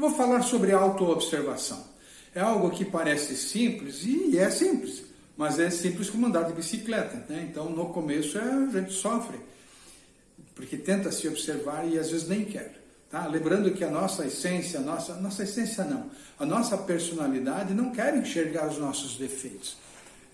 Eu vou falar sobre autoobservação. É algo que parece simples e é simples, mas é simples como andar de bicicleta. Né? Então, no começo, é, a gente sofre, porque tenta se observar e às vezes nem quer. Tá? Lembrando que a nossa essência, a nossa, nossa essência não, a nossa personalidade não quer enxergar os nossos defeitos.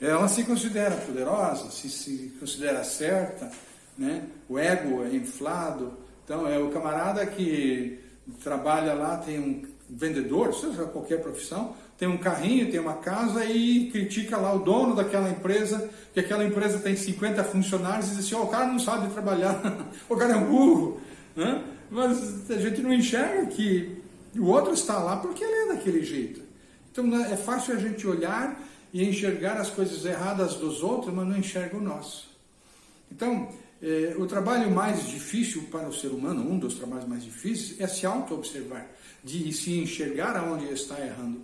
Ela se considera poderosa, se, se considera certa, né? o ego é inflado. Então, é o camarada que trabalha lá, tem um vendedor, seja qualquer profissão, tem um carrinho, tem uma casa e critica lá o dono daquela empresa, que aquela empresa tem 50 funcionários e diz assim, oh, o cara não sabe trabalhar, o cara é um burro. Né? Mas a gente não enxerga que o outro está lá porque ele é daquele jeito. Então né, é fácil a gente olhar e enxergar as coisas erradas dos outros, mas não enxerga o nosso. Então, eh, o trabalho mais difícil para o ser humano, um dos trabalhos mais difíceis, é se auto-observar, de se enxergar aonde está errando.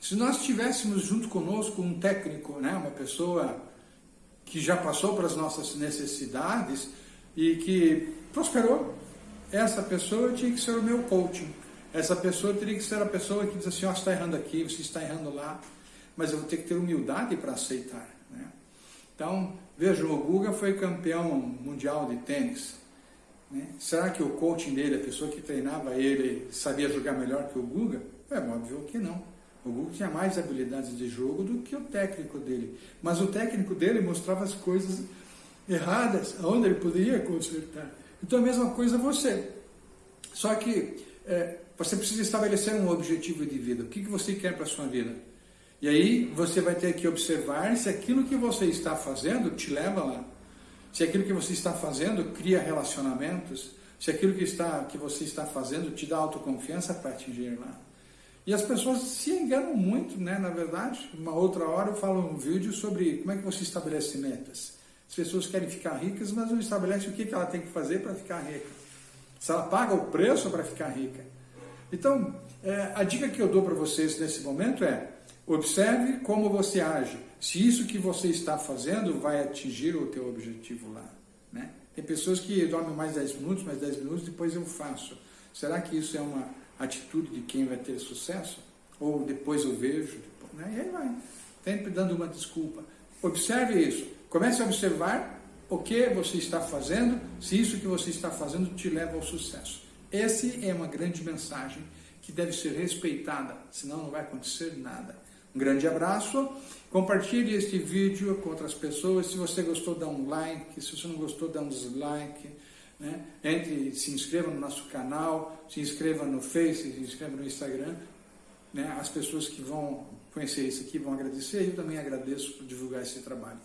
Se nós tivéssemos junto conosco um técnico, né, uma pessoa que já passou pelas nossas necessidades e que prosperou, essa pessoa tinha que ser o meu coaching. Essa pessoa teria que ser a pessoa que diz assim, oh, você está errando aqui, você está errando lá, mas eu vou ter que ter humildade para aceitar. Então, vejam, o Guga foi campeão mundial de tênis. Né? Será que o coaching dele, a pessoa que treinava ele, sabia jogar melhor que o Guga? É óbvio que não. O Guga tinha mais habilidades de jogo do que o técnico dele. Mas o técnico dele mostrava as coisas erradas, onde ele poderia consertar. Então a mesma coisa você. Só que é, você precisa estabelecer um objetivo de vida. O que, que você quer para a sua vida? E aí você vai ter que observar se aquilo que você está fazendo te leva lá. Se aquilo que você está fazendo cria relacionamentos, se aquilo que, está, que você está fazendo te dá autoconfiança para atingir lá. E as pessoas se enganam muito, né? Na verdade, uma outra hora eu falo um vídeo sobre como é que você estabelece metas. As pessoas querem ficar ricas, mas não estabelecem o que ela tem que fazer para ficar rica. Se ela paga o preço para ficar rica. Então, é, a dica que eu dou para vocês nesse momento é observe como você age. Se isso que você está fazendo vai atingir o teu objetivo lá. Né? Tem pessoas que dormem mais 10 minutos, mais 10 minutos, depois eu faço. Será que isso é uma atitude de quem vai ter sucesso? Ou depois eu vejo? Né? E aí vai. Sempre dando uma desculpa. Observe isso. Comece a observar o que você está fazendo, se isso que você está fazendo te leva ao sucesso. Essa é uma grande mensagem que deve ser respeitada, senão não vai acontecer nada. Um grande abraço, compartilhe este vídeo com outras pessoas, se você gostou dá um like, se você não gostou dá um dislike, né? entre, se inscreva no nosso canal, se inscreva no Face, se inscreva no Instagram, né? as pessoas que vão conhecer isso aqui vão agradecer eu também agradeço por divulgar esse trabalho.